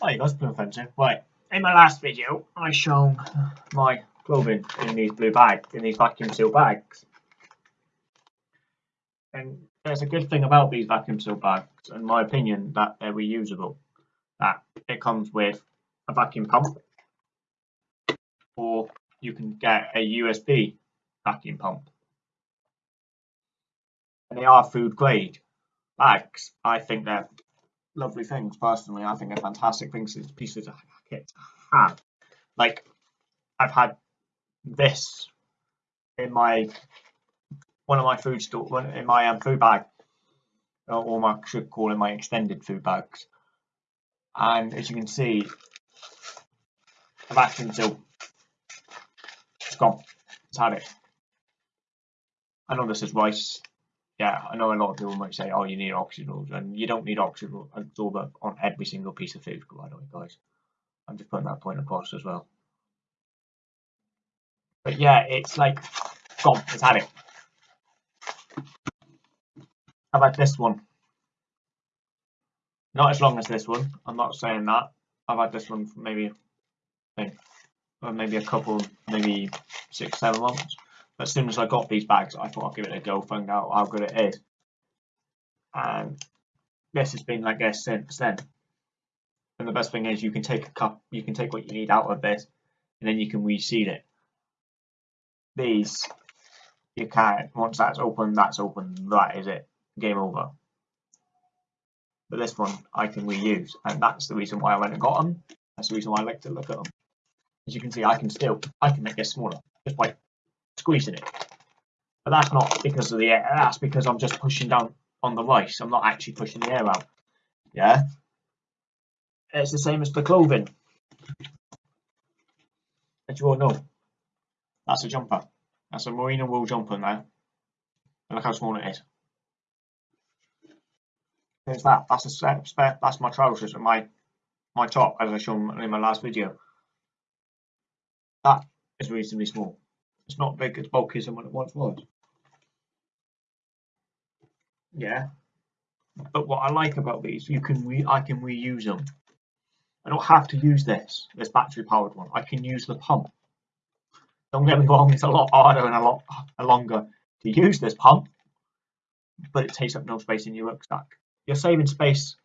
Hi guys, Blue Fencer. Right, in my last video, I shown my clothing in these blue bags, in these vacuum seal bags. And there's a good thing about these vacuum seal bags, in my opinion, that they're reusable. That it comes with a vacuum pump, or you can get a USB vacuum pump. And they are food grade bags. I think they're lovely things personally. I think they're fantastic things, pieces of kit to have. Like I've had this in my one of my food store in my um, food bag, or my should call it my extended food bags. And as you can see, the vacuum seal it's gone. It's had it. I know this is rice yeah, I know a lot of people might say, oh, you need oxygen and you don't need oxygen absorber on every single piece of food, by the way, guys. I'm just putting that point across as well. But yeah, it's like, gone, it's had it. How about this one? Not as long as this one, I'm not saying that. I've had this one for maybe, maybe a couple, maybe six, seven months. But as soon as I got these bags, I thought I'd give it a go, find out how good it is. And this has been like this since then. And the best thing is you can take a cup, you can take what you need out of this, and then you can reseal it. These, you can't, once that's open, that's open, that is it, game over. But this one I can reuse, and that's the reason why I went and got them. That's the reason why I like to look at them. As you can see, I can still, I can make this smaller, just by squeezing it. But that's not because of the air, that's because I'm just pushing down on the rice. I'm not actually pushing the air out. Yeah? It's the same as the clothing. As you all know. That's a jumper. That's a merino wool jumper now. And look how small it is. There's that. That's a spare. That's my trousers and my my top, as I showed in my last video. That is reasonably small. It's not big as bulky as what it once was. Yeah. But what I like about these, you can re I can reuse them. I don't have to use this, this battery powered one. I can use the pump. Don't get me wrong, it's a lot harder and a lot longer to use this pump, but it takes up no space in your rucksack. You're saving space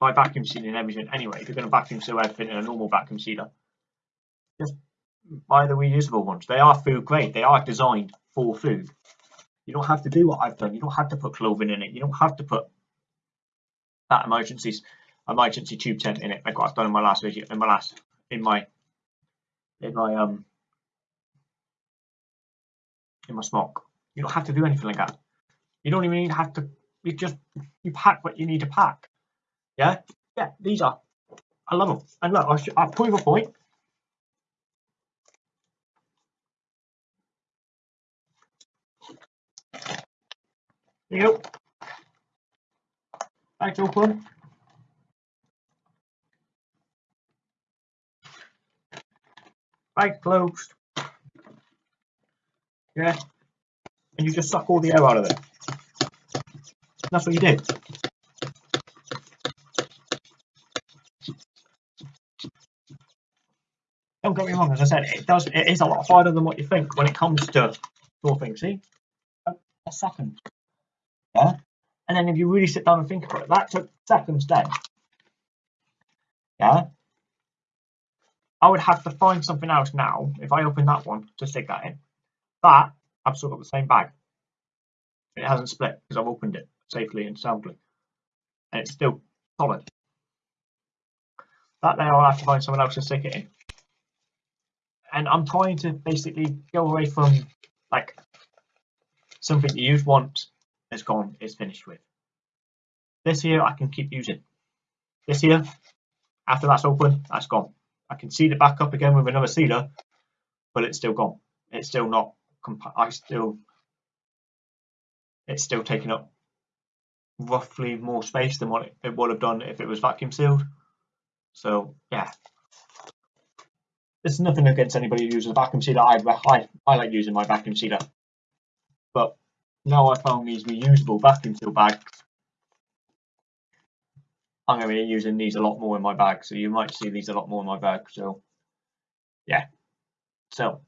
by vacuum sealing everything anyway. If you're going to vacuum seal everything in a normal vacuum sealer, just buy the reusable ones. They are food grade. They are designed for food. You don't have to do what I've done. You don't have to put clothing in it. You don't have to put that emergencies emergency tube tent in it like what I've done in my last video in my last in my in my um in my smock. You don't have to do anything like that. You don't even have to you just you pack what you need to pack. Yeah? Yeah, these are I love them. And look, I'll, I'll prove a point. Yep. Back open. Bag closed. Yeah. And you just suck all the air out of it. That's what you do. Don't get me wrong, as I said, it does it is a lot harder than what you think when it comes to your thing. See? A second. Yeah. And then if you really sit down and think about it, that took seconds then. Yeah. I would have to find something else now if I open that one to stick that in. But I've still got the same bag. It hasn't split because I've opened it safely and soundly. And it's still solid. That there I'll have to find someone else to stick it in. And I'm trying to basically go away from like something you use once is gone, it's finished with. This here I can keep using. This here, after that's open, that's gone. I can seal it back up again with another sealer, but it's still gone. It's still not, I still, it's still taking up roughly more space than what it would have done if it was vacuum sealed. So yeah, there's nothing against anybody who uses a vacuum sealer. I, I, I like using my vacuum sealer, but now I found these reusable vacuum seal bags I'm going to be using these a lot more in my bag, so you might see these a lot more in my bag. So, yeah. So,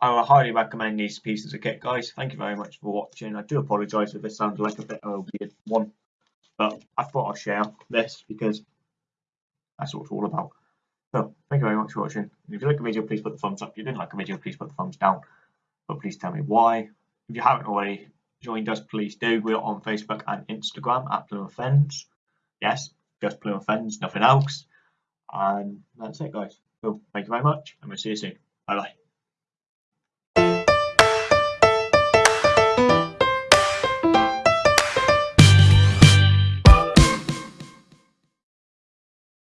I would highly recommend these pieces of kit, guys. Thank you very much for watching. I do apologise if this sounds like a bit of a weird one, but I thought I'd share this because that's what it's all about. So, thank you very much for watching. If you like the video, please put the thumbs up. If you didn't like the video, please put the thumbs down. But please tell me why. If you haven't already joined us, please do. We're on Facebook and Instagram at Plymouth Fens. Yes, just Plymouth Fens, nothing else. And that's it, guys. So, thank you very much, and we'll see you soon. Bye bye.